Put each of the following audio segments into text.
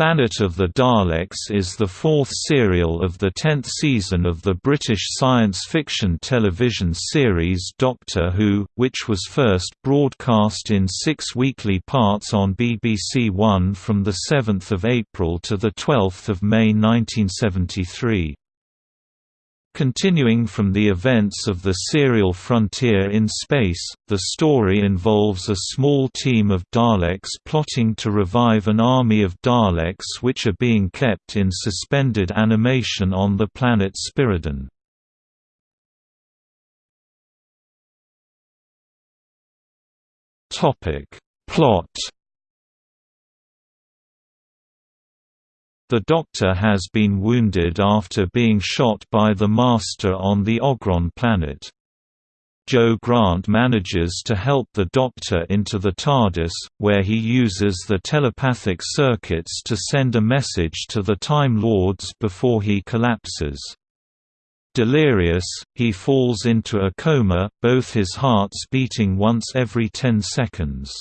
Planet of the Daleks is the fourth serial of the tenth season of the British science fiction television series Doctor Who, which was first broadcast in six weekly parts on BBC One from 7 April to 12 May 1973. Continuing from the events of the serial Frontier in Space, the story involves a small team of Daleks plotting to revive an army of Daleks which are being kept in suspended animation on the planet Spiridon. Plot The Doctor has been wounded after being shot by the Master on the Ogron planet. Jo Grant manages to help the Doctor into the TARDIS, where he uses the telepathic circuits to send a message to the Time Lords before he collapses. Delirious, he falls into a coma, both his hearts beating once every ten seconds.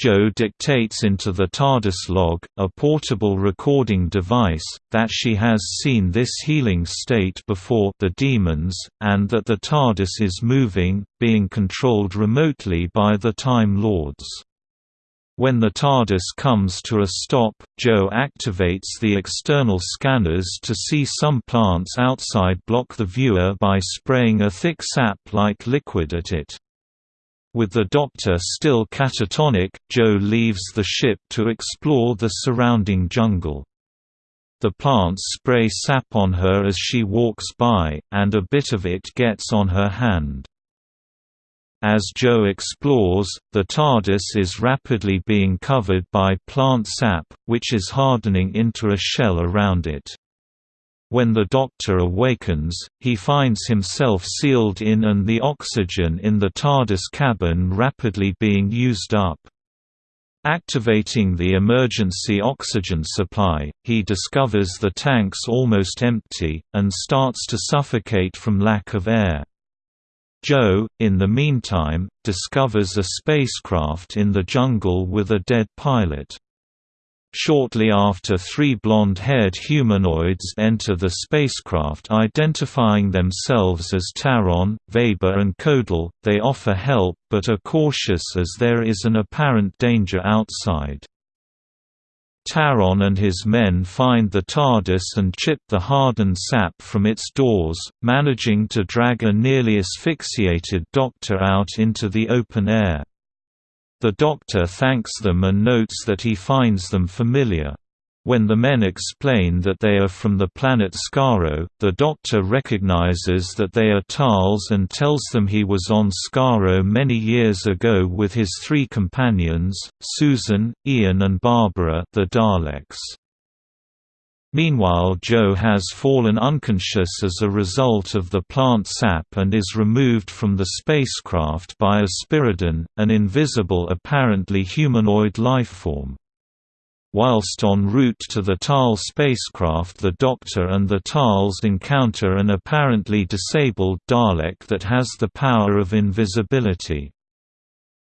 Jo dictates into the TARDIS log, a portable recording device, that she has seen this healing state before the Daemons, and that the TARDIS is moving, being controlled remotely by the Time Lords. When the TARDIS comes to a stop, Jo activates the external scanners to see some plants outside block the viewer by spraying a thick sap-like liquid at it. With the Doctor still catatonic, Jo leaves the ship to explore the surrounding jungle. The plants spray sap on her as she walks by, and a bit of it gets on her hand. As Jo explores, the TARDIS is rapidly being covered by plant sap, which is hardening into a shell around it. When the Doctor awakens, he finds himself sealed in and the oxygen in the TARDIS cabin rapidly being used up. Activating the emergency oxygen supply, he discovers the tanks almost empty, and starts to suffocate from lack of air. Jo, in the meantime, discovers a spacecraft in the jungle with a dead pilot. Shortly after three blonde-haired humanoids enter the spacecraft identifying themselves as Taron, Vaber and Codal, they offer help but are cautious as there is an apparent danger outside. Taron and his men find the TARDIS and chip the hardened sap from its doors, managing to drag a nearly asphyxiated Doctor out into the open air. The Doctor thanks them and notes that he finds them familiar. When the men explain that they are from the planet Skaro, the Doctor recognizes that they are Tals and tells them he was on Skaro many years ago with his three companions, Susan, Ian and Barbara the Daleks. Meanwhile Jo has fallen unconscious as a result of the plant sap and is removed from the spacecraft by a Spiridon, an invisible apparently humanoid lifeform. Whilst en route to the Tal spacecraft the Doctor and the Tals encounter an apparently disabled Dalek that has the power of invisibility.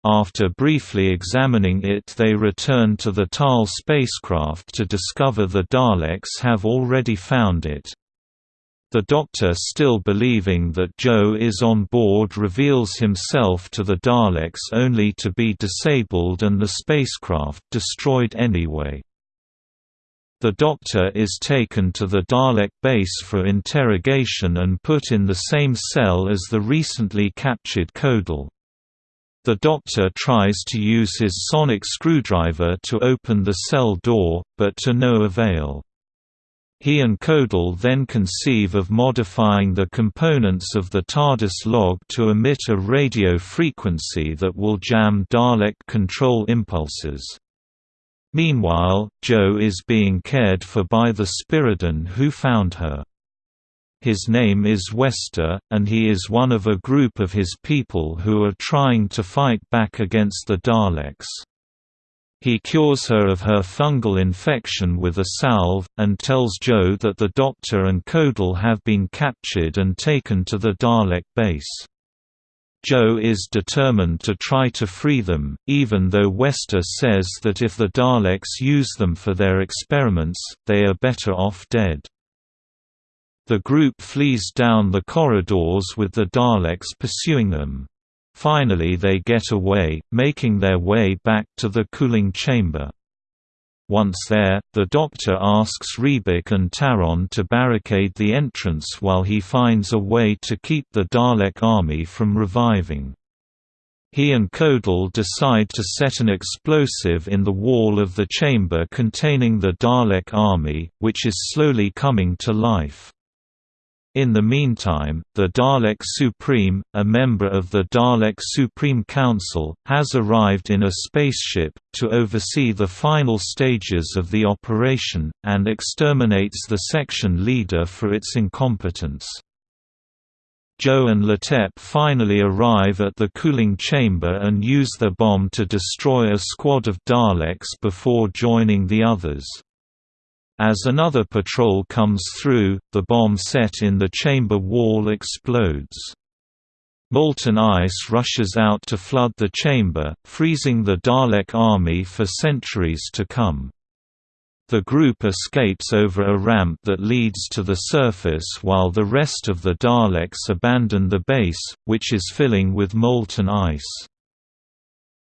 After briefly examining it they return to the Tal spacecraft to discover the Daleks have already found it. The Doctor still believing that Jo is on board reveals himself to the Daleks only to be disabled and the spacecraft destroyed anyway. The Doctor is taken to the Dalek base for interrogation and put in the same cell as the recently captured Codal. The Doctor tries to use his sonic screwdriver to open the cell door, but to no avail. He and Codal then conceive of modifying the components of the TARDIS log to emit a radio frequency that will jam Dalek control impulses. Meanwhile, Jo is being cared for by the Spiridon who found her. His name is Wester, and he is one of a group of his people who are trying to fight back against the Daleks. He cures her of her fungal infection with a salve, and tells Jo that the Doctor and Codal have been captured and taken to the Dalek base. Jo is determined to try to free them, even though Wester says that if the Daleks use them for their experiments, they are better off dead. The group flees down the corridors with the Daleks pursuing them. Finally they get away, making their way back to the cooling chamber. Once there, the Doctor asks Rebec and Taron to barricade the entrance while he finds a way to keep the Dalek army from reviving. He and Codal decide to set an explosive in the wall of the chamber containing the Dalek army, which is slowly coming to life. In the meantime, the Dalek Supreme, a member of the Dalek Supreme Council, has arrived in a spaceship, to oversee the final stages of the operation, and exterminates the section leader for its incompetence. Jo and Latep finally arrive at the cooling chamber and use their bomb to destroy a squad of Daleks before joining the others. As another patrol comes through, the bomb set in the chamber wall explodes. Molten ice rushes out to flood the chamber, freezing the Dalek army for centuries to come. The group escapes over a ramp that leads to the surface while the rest of the Daleks abandon the base, which is filling with molten ice.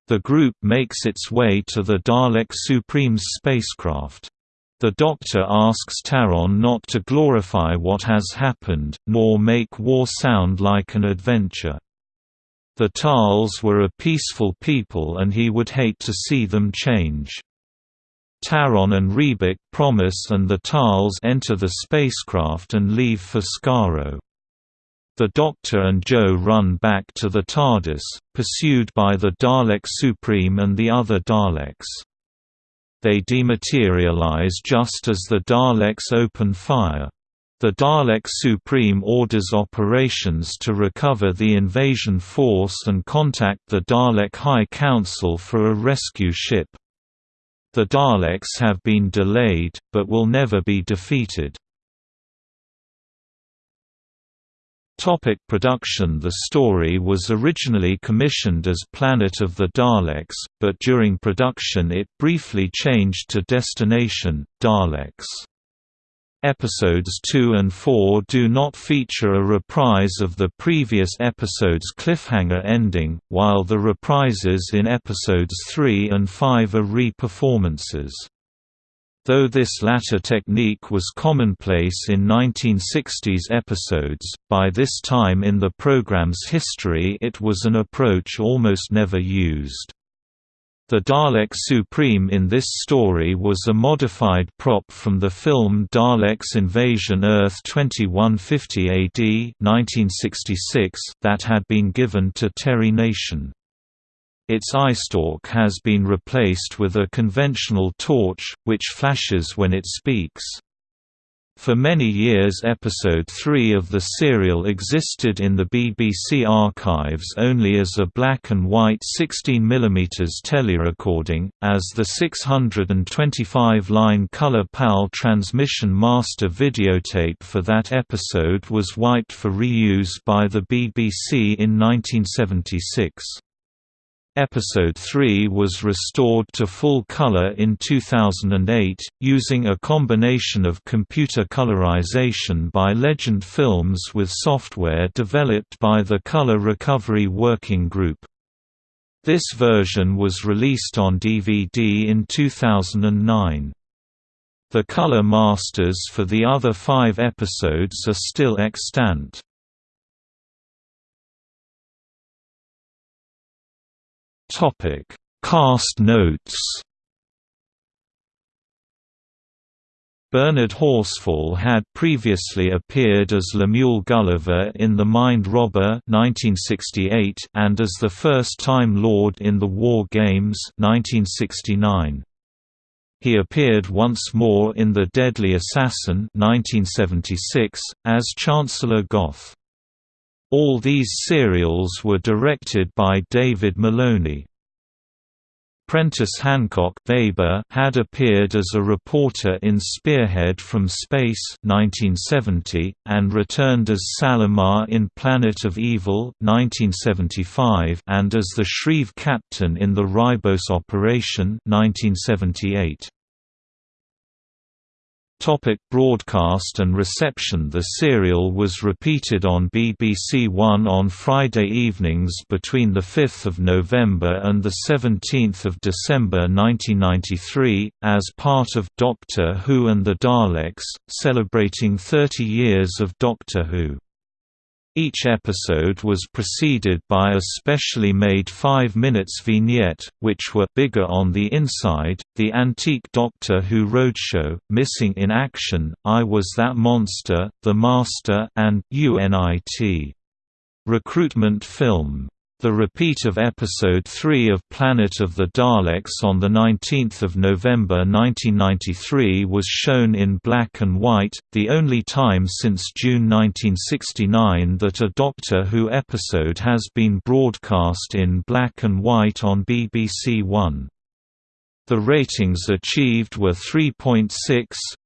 The group makes its way to the Dalek Supreme's spacecraft. The Doctor asks Taron not to glorify what has happened, nor make war sound like an adventure. The Tals were a peaceful people and he would hate to see them change. Taron and Rebec promise and the Tals enter the spacecraft and leave for Skaro. The Doctor and Jo run back to the TARDIS, pursued by the Dalek Supreme and the other Daleks. They dematerialize just as the Daleks open fire. The Dalek Supreme orders operations to recover the invasion force and contact the Dalek High Council for a rescue ship. The Daleks have been delayed, but will never be defeated. Topic production The story was originally commissioned as Planet of the Daleks, but during production it briefly changed to Destination, Daleks. Episodes 2 and 4 do not feature a reprise of the previous episode's cliffhanger ending, while the reprises in episodes 3 and 5 are re-performances. Though this latter technique was commonplace in 1960s episodes, by this time in the program's history it was an approach almost never used. The Dalek Supreme in this story was a modified prop from the film Daleks Invasion Earth 2150 AD 1966 that had been given to Terry Nation. Its eyestalk has been replaced with a conventional torch, which flashes when it speaks. For many years Episode 3 of the serial existed in the BBC archives only as a black and white 16mm telerecording, as the 625-line Color PAL transmission master videotape for that episode was wiped for reuse by the BBC in 1976. Episode 3 was restored to full color in 2008, using a combination of computer colorization by Legend Films with software developed by the Color Recovery Working Group. This version was released on DVD in 2009. The color masters for the other five episodes are still extant. Topic: Cast notes. Bernard Horsfall had previously appeared as Lemuel Gulliver in The Mind Robber 1968 and as the first Time Lord in The War Games 1969. He appeared once more in The Deadly Assassin 1976, as Chancellor Goth. All these serials were directed by David Maloney. Prentice Hancock Vaber had appeared as a reporter in Spearhead from Space 1970, and returned as Salamar in Planet of Evil 1975 and as the Shrieve captain in the Ribos Operation 1978. Topic broadcast and reception The serial was repeated on BBC One on Friday evenings between 5 November and 17 December 1993, as part of «Doctor Who and the Daleks», celebrating 30 years of Doctor Who. Each episode was preceded by a specially made 5 minutes vignette, which were bigger on the inside, The Antique Doctor Who Roadshow, Missing in Action, I Was That Monster, The Master and UNIT. Recruitment film the repeat of Episode 3 of Planet of the Daleks on the 19 November 1993 was shown in black and white, the only time since June 1969 that a Doctor Who episode has been broadcast in black and white on BBC One. The ratings achieved were 3.6,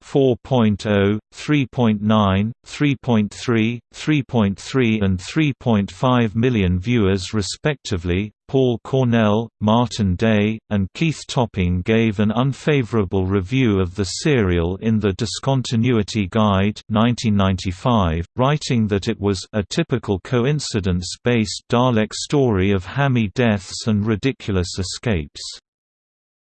4.0, 3.9, 3.3, 3.3 and 3.5 million viewers respectively. Paul Cornell, Martin Day, and Keith Topping gave an unfavorable review of the serial in The Discontinuity Guide 1995, writing that it was a typical coincidence-based Dalek story of hammy deaths and ridiculous escapes.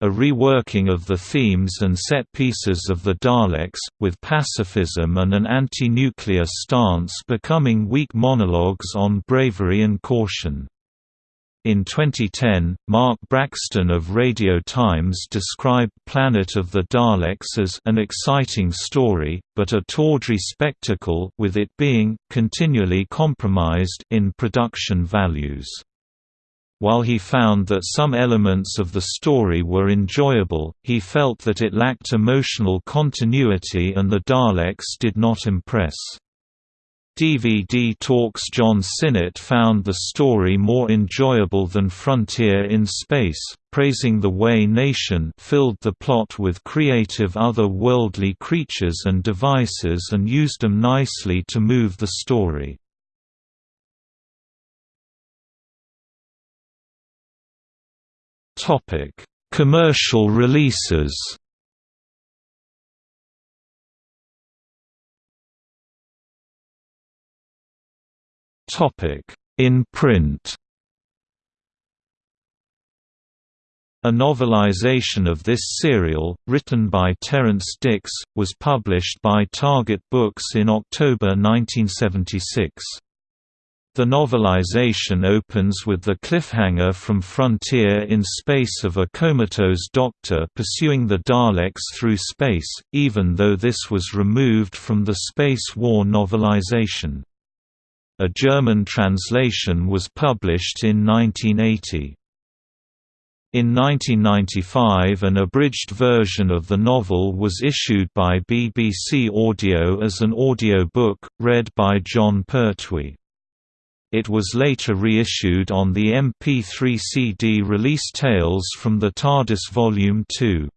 A reworking of the themes and set pieces of the Daleks, with pacifism and an anti-nuclear stance becoming weak monologues on bravery and caution. In 2010, Mark Braxton of Radio Times described Planet of the Daleks as an exciting story, but a tawdry spectacle with it being continually compromised in production values. While he found that some elements of the story were enjoyable, he felt that it lacked emotional continuity and the Daleks did not impress. DVD Talks John Sinnott found the story more enjoyable than Frontier in Space, praising the way Nation filled the plot with creative other-worldly creatures and devices and used them nicely to move the story. Commercial releases. In print. A novelization of this serial, written by Terrance Dicks, was published by Target Books in October 1976. The novelization opens with the cliffhanger from Frontier in space of a comatose doctor pursuing the Daleks through space, even though this was removed from the Space War novelization. A German translation was published in 1980. In 1995 an abridged version of the novel was issued by BBC Audio as an audio book, read by Jon Pertwee. It was later reissued on the MP3 CD release Tales from the TARDIS Volume 2.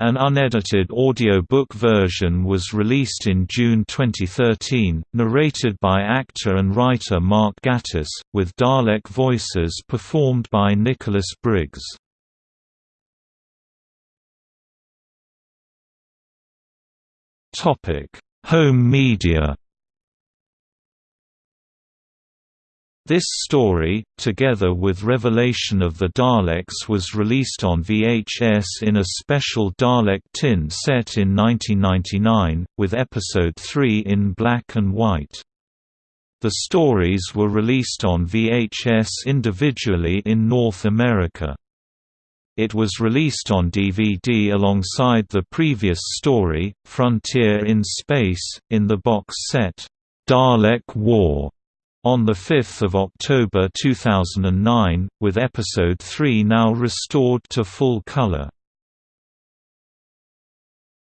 An unedited audiobook version was released in June 2013, narrated by actor and writer Mark Gatiss, with Dalek voices performed by Nicholas Briggs. Home media This story, together with Revelation of the Daleks was released on VHS in a special Dalek tin set in 1999, with Episode 3 in black and white. The stories were released on VHS individually in North America. It was released on DVD alongside the previous story, Frontier in Space, in the box set, Dalek War on 5 October 2009, with Episode 3 now restored to full color.